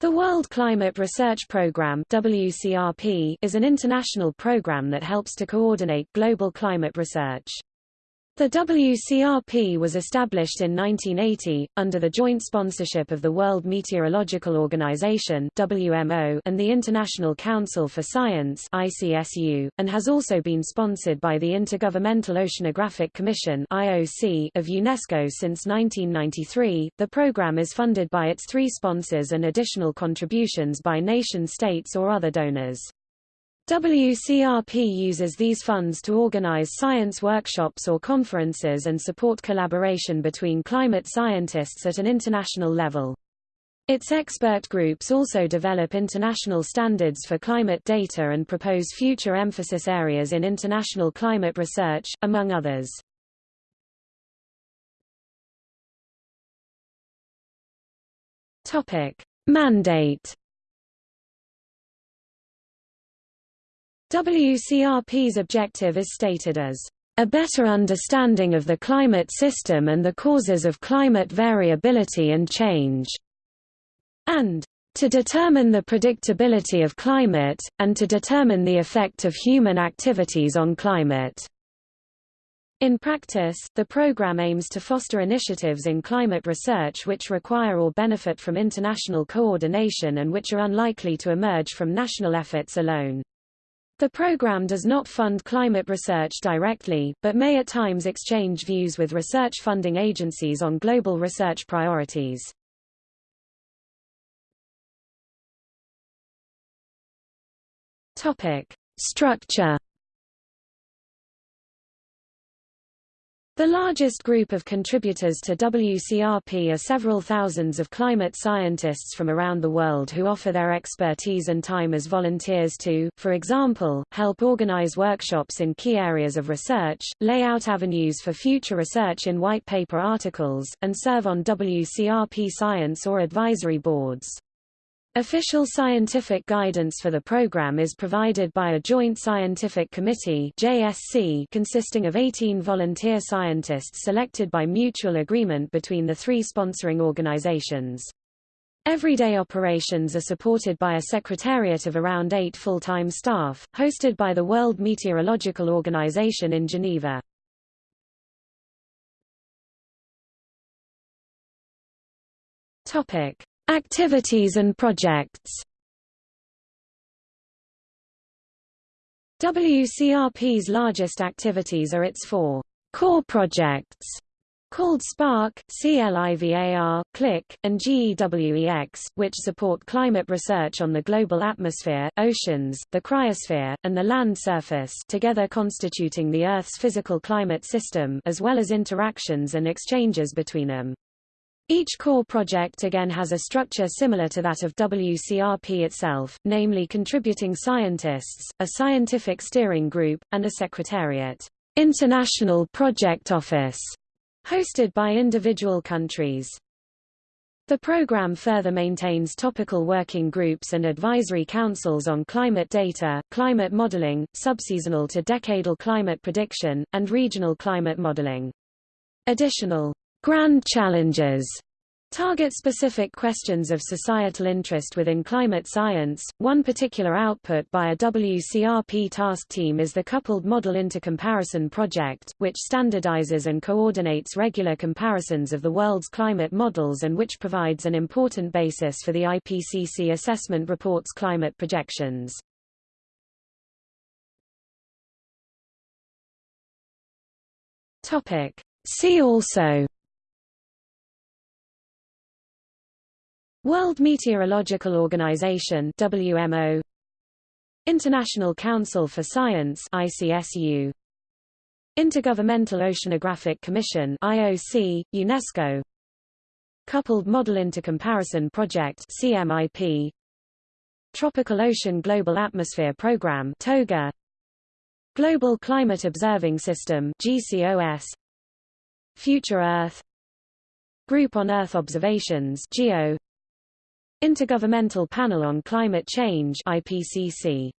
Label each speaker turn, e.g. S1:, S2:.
S1: The World Climate Research Programme WCRP is an international program that helps to coordinate global climate research. The WCRP was established in 1980, under the joint sponsorship of the World Meteorological Organization WMO and the International Council for Science ICSU, and has also been sponsored by the Intergovernmental Oceanographic Commission IOC of UNESCO since 1993. The program is funded by its three sponsors and additional contributions by nation-states or other donors. WCRP uses these funds to organize science workshops or conferences and support collaboration between climate scientists at an international level. Its expert groups also develop international standards for climate data and propose future emphasis areas in international climate research, among others. Topic. Mandate WCRP's objective is stated as a better understanding of the climate system and the causes of climate variability and change, and to determine the predictability of climate, and to determine the effect of human activities on climate. In practice, the program aims to foster initiatives in climate research which require or benefit from international coordination and which are unlikely to emerge from national efforts alone. The program does not fund climate research directly, but may at times exchange views with research funding agencies on global research priorities. Topic: Structure The largest group of contributors to WCRP are several thousands of climate scientists from around the world who offer their expertise and time as volunteers to, for example, help organize workshops in key areas of research, lay out avenues for future research in white paper articles, and serve on WCRP science or advisory boards. Official scientific guidance for the program is provided by a Joint Scientific Committee JSC consisting of 18 volunteer scientists selected by mutual agreement between the three sponsoring organizations. Everyday operations are supported by a secretariat of around eight full-time staff, hosted by the World Meteorological Organization in Geneva. Topic. Activities and projects WCRP's largest activities are its four core projects called SPARC, CLIVAR, CLIC, and GEWEX, which support climate research on the global atmosphere, oceans, the cryosphere, and the land surface together constituting the Earth's physical climate system as well as interactions and exchanges between them. Each core project again has a structure similar to that of WCRP itself, namely contributing scientists, a scientific steering group, and a secretariat. International Project Office, hosted by individual countries. The program further maintains topical working groups and advisory councils on climate data, climate modeling, subseasonal to decadal climate prediction, and regional climate modeling. Additional Grand challenges target specific questions of societal interest within climate science. One particular output by a WCRP task team is the Coupled Model Intercomparison Project, which standardizes and coordinates regular comparisons of the world's climate models and which provides an important basis for the IPCC assessment report's climate projections. Topic. See also World Meteorological Organization WMO International Council for Science ICSU Intergovernmental Oceanographic Commission IOC UNESCO. Coupled Model Intercomparison Project CMIP Tropical Ocean Global Atmosphere Program TOGA. Global Climate Observing System GCOS Future Earth. Group on Earth Observations GEO Intergovernmental Panel on Climate Change IPCC